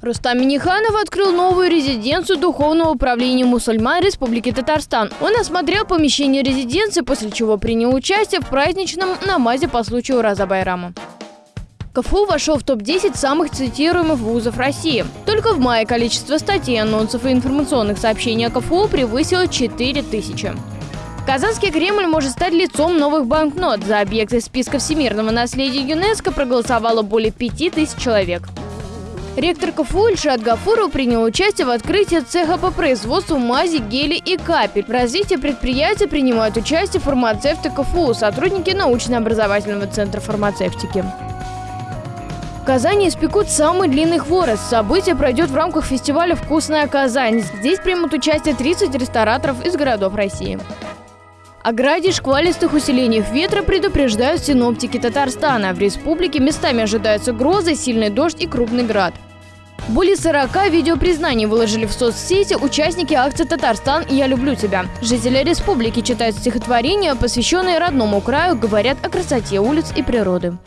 Рустам Миниханов открыл новую резиденцию Духовного управления мусульман Республики Татарстан. Он осмотрел помещение резиденции, после чего принял участие в праздничном намазе по случаю Ураза Байрама. КФУ вошел в топ-10 самых цитируемых вузов России. Только в мае количество статей, анонсов и информационных сообщений о КФУ превысило 4000. Казанский Кремль может стать лицом новых банкнот. За объекты списка всемирного наследия ЮНЕСКо проголосовало более 5000 человек. Ректор КФУ Ильшат Гафуров принял участие в открытии цеха по производству мази, гели и капель. В развитии предприятия принимают участие фармацевты КФУ, сотрудники научно-образовательного центра фармацевтики. В Казани испекут самый длинный хворост. Событие пройдет в рамках фестиваля «Вкусная Казань». Здесь примут участие 30 рестораторов из городов России. О граде шквалистых усилениях ветра предупреждают синоптики Татарстана. В республике местами ожидаются грозы, сильный дождь и крупный град. Более 40 видеопризнаний выложили в соцсети участники акции «Татарстан. Я люблю тебя». Жители республики читают стихотворения, посвященные родному краю, говорят о красоте улиц и природы.